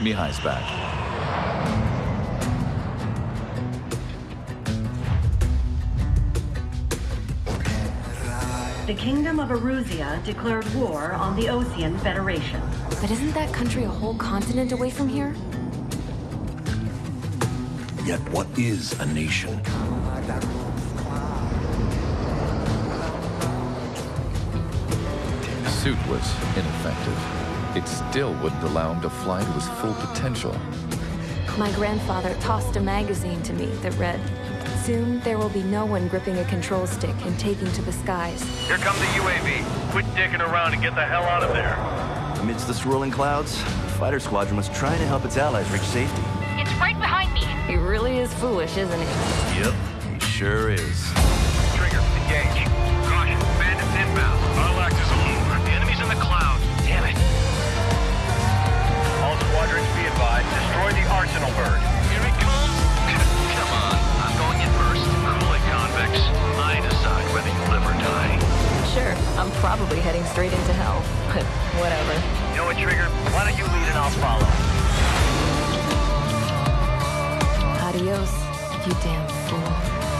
Mihaly's back. The Kingdom of Erusea declared war on the Osean Federation. But isn't that country a whole continent away from here? Yet what is a nation? The suit was ineffective. It still wouldn't allow him to fly to his full potential. My grandfather tossed a magazine to me that read, Soon there will be no one gripping a control stick and taking to the skies. Here comes the UAV. Quit dicking around and get the hell out of there. Amidst the swirling clouds, the fighter squadron was trying to help its allies reach safety. It's right behind me. He really is foolish, isn't he? Yep, he sure is. Probably heading straight into hell, but whatever. You know what, Trigger? Why don't you lead and I'll follow? Adios, you damn fool.